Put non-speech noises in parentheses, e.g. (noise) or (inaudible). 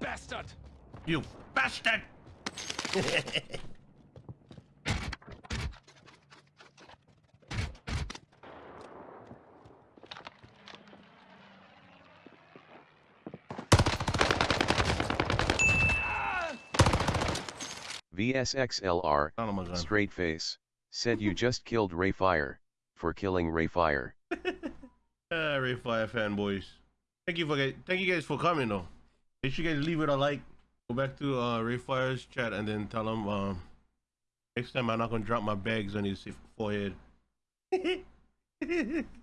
bastard! You bastard! VSXLR, Oh straight face, said you just killed Ray Fire, for killing Ray Fire. (laughs) Ah, Ray Fire fanboys. Thank you for guys. Thank you guys for coming though. Make sure you guys leave it a like. Go back to uh, Ray chat and then tell him um, next time I'm not gonna drop my bags on his forehead. (laughs)